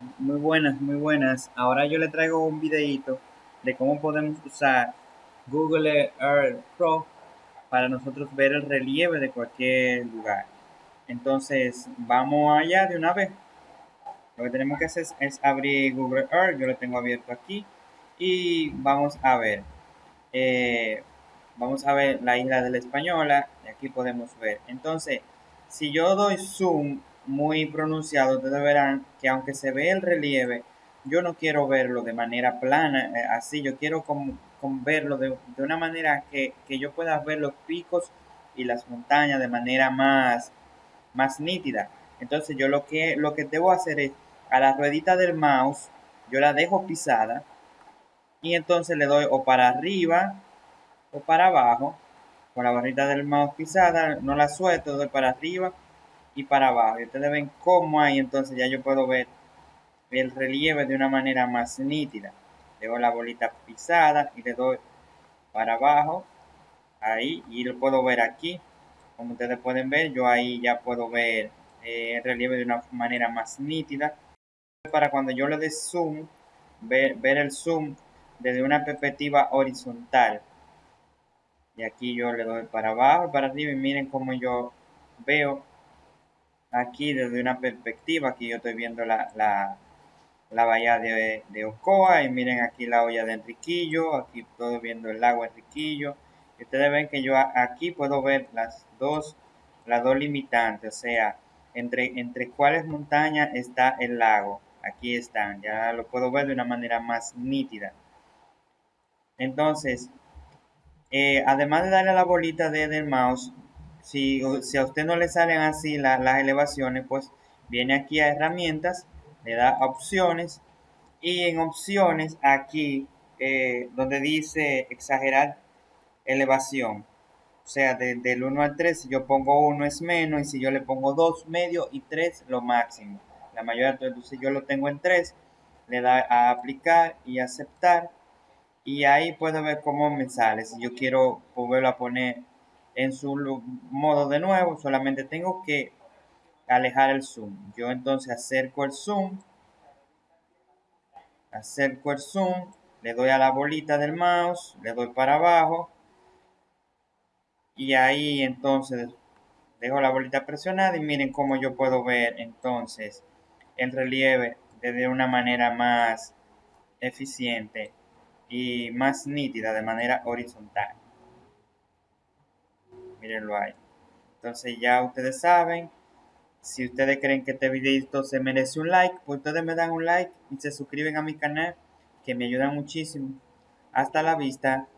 Muy buenas, muy buenas. Ahora yo le traigo un videito de cómo podemos usar Google Earth Pro para nosotros ver el relieve de cualquier lugar. Entonces, vamos allá de una vez. Lo que tenemos que hacer es, abrir Google Earth. Yo lo tengo abierto aquí. Y vamos a ver. Eh, vamos a ver la isla de la Española. Y aquí podemos ver. Entonces, si yo doy zoom muy pronunciado, ustedes verán que aunque se ve el relieve, yo no quiero verlo de manera plana, eh, así, yo quiero con, verlo de, una manera que, yo pueda ver los picos y las montañas de manera más, más nítida. Entonces yo lo que, lo que debo hacer es, a la ruedita del mouse, yo la dejo pisada y entonces le doy o para arriba o para abajo con la barrita del mouse pisada, no la suelto, doy para arriba y para abajo. Y ustedes ven cómo hay, entonces ya yo puedo ver el relieve de una manera más nítida. Le doy la bolita pisada y le doy para abajo, ahí, y lo puedo ver aquí. Como ustedes pueden ver, yo ahí ya puedo ver eh, el relieve de una manera más nítida. Para cuando yo le dé zoom, ver, ver el zoom desde una perspectiva horizontal y aquí yo le doy para abajo, para arriba y miren cómo yo veo aquí desde una perspectiva, aquí yo estoy viendo la, la, bahía de, de, Ocoa y miren aquí la olla de Enriquillo, aquí estoy viendo el lago Enriquillo y ustedes ven que yo aquí puedo ver las dos, las dos limitantes, o sea, entre, entre cuáles montañas está el lago, aquí están, ya lo puedo ver de una manera más nítida. Entonces, eh, además de darle a la bolita de, del mouse, si, si, a usted no le salen así las elevaciones, pues viene aquí a herramientas, le da opciones y en opciones aquí eh, donde dice exagerar elevación, o sea, del 1 al 3, si yo pongo 1 es menos y si yo le pongo 2 medio y 3 lo máximo. La mayoría, entonces yo lo tengo en 3, le da a aplicar y aceptar y ahí puedo ver cómo me sale. Si yo quiero volverlo a poner en su modo de nuevo, solamente tengo que alejar el zoom. Yo entonces acerco el zoom, acerco el zoom, le doy a la bolita del mouse, le doy para abajo y ahí entonces dejo la bolita presionada y miren cómo yo puedo ver entonces el relieve de una manera más eficiente y más nítida de manera horizontal. Mírenlo ahí. Entonces ya ustedes saben, si ustedes creen que este videito se merece un like, pues ustedes me dan un like y se suscriben a mi canal, que me ayudan muchísimo. Hasta la vista.